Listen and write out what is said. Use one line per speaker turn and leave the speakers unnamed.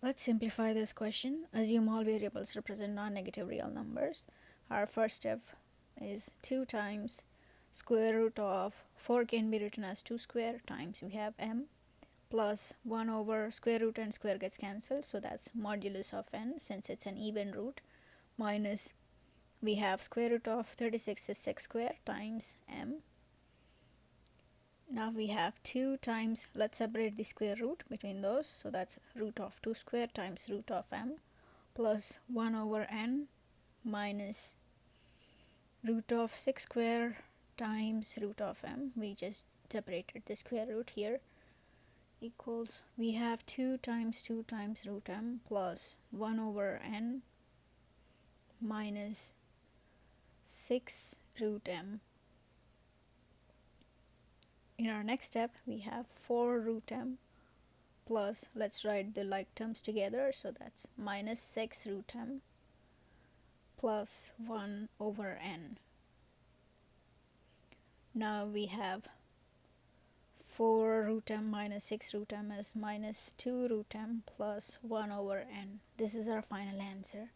Let's simplify this question. Assume all variables represent non-negative real numbers. Our first step is 2 times square root of 4 can be written as 2 square times we have m plus 1 over square root and square gets cancelled so that's modulus of n since it's an even root minus we have square root of 36 is 6 square times m now we have 2 times let's separate the square root between those. So that's root of 2 square times root of m plus 1 over n minus root of 6 square times root of m. We just separated the square root here equals we have 2 times 2 times root m plus 1 over n minus 6 root m in our next step we have 4 root m plus let's write the like terms together. So that's minus 6 root m plus 1 over n. Now we have 4 root m minus 6 root m is minus 2 root m plus 1 over n. This is our final answer